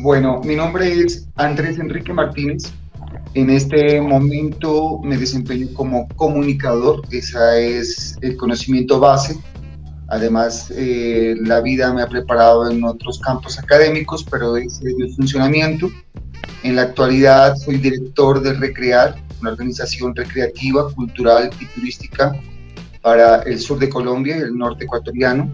Bueno, mi nombre es Andrés Enrique Martínez. En este momento me desempeño como comunicador, ese es el conocimiento base. Además, eh, la vida me ha preparado en otros campos académicos, pero es el funcionamiento. En la actualidad soy director de Recrear, una organización recreativa, cultural y turística para el sur de Colombia y el norte ecuatoriano.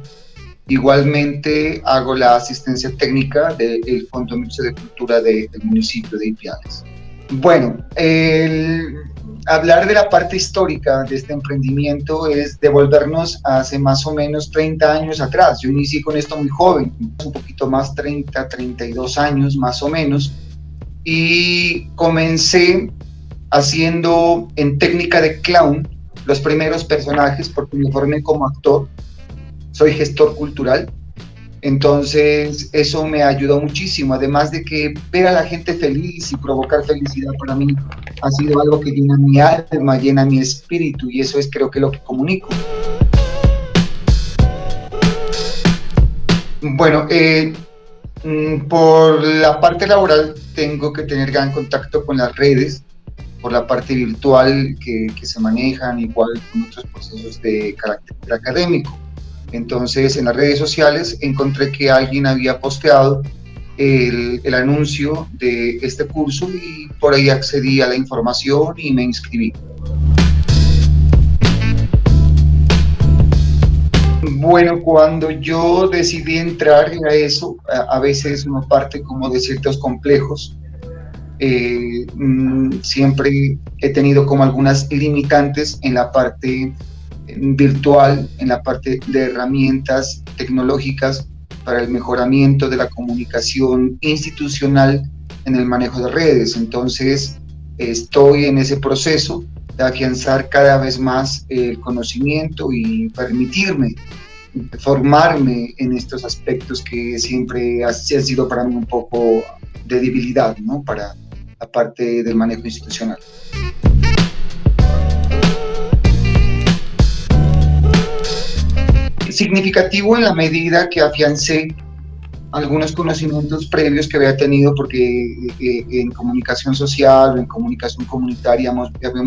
Igualmente hago la asistencia técnica del Fondo Mixto de Cultura del municipio de Ipiales. Bueno, el hablar de la parte histórica de este emprendimiento es devolvernos hace más o menos 30 años atrás. Yo inicié con esto muy joven, un poquito más 30, 32 años más o menos, y comencé haciendo en técnica de clown los primeros personajes porque me formé como actor soy gestor cultural, entonces eso me ayudó muchísimo, además de que ver a la gente feliz y provocar felicidad para mí ha sido algo que llena mi alma, llena mi espíritu y eso es creo que lo que comunico. Bueno, eh, mm, por la parte laboral tengo que tener gran contacto con las redes, por la parte virtual que, que se manejan, igual con otros procesos de carácter académico. Entonces en las redes sociales encontré que alguien había posteado el, anuncio de este curso y por ahí accedí a la información y me inscribí. Bueno, cuando yo decidí entrar a eso, a, veces uno parte como de ciertos complejos. Eh, mm, siempre he tenido como algunas limitantes en la parte virtual, en la parte de herramientas tecnológicas para el mejoramiento de la comunicación institucional en el manejo de redes. Entonces, estoy en ese proceso de afianzar cada vez más el conocimiento y permitirme formarme en estos aspectos que siempre han sido para mí un poco de debilidad, ¿no? Para la parte del manejo institucional. Significativo en la medida que afiancé algunos conocimientos previos que había tenido porque eh, en comunicación social o en comunicación comunitaria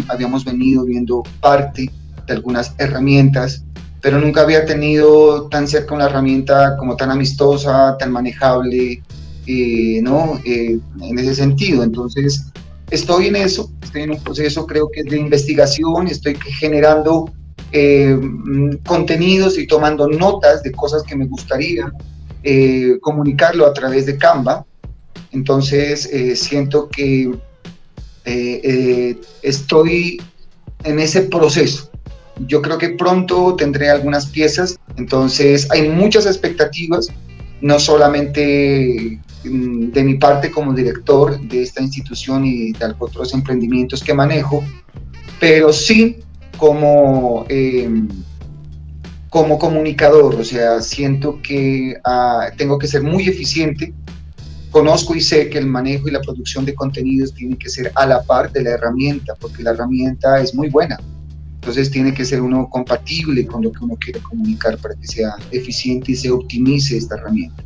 habíamos, venido viendo parte de algunas herramientas, pero nunca había tenido tan cerca una herramienta como tan amistosa, tan manejable, eh, ¿no? Eh, en ese sentido. Entonces, estoy en eso, estoy en un proceso creo que de investigación, estoy generando eh, contenidos y tomando notas de cosas que me gustaría eh, comunicarlo a través de Canva. Entonces eh, siento que estoy en ese proceso. Yo creo que pronto tendré algunas piezas, entonces hay muchas expectativas, no solamente mm, de mi parte como director de esta institución y de otros emprendimientos que manejo, pero sí como, em, como comunicador, o sea, siento que ah, tengo que ser muy eficiente. Conozco y sé que el manejo y la producción de contenidos tiene que ser a la par de la herramienta, porque la herramienta es muy buena. Entonces tiene que ser uno compatible con lo que uno quiere comunicar para que sea eficiente y se optimice esta herramienta.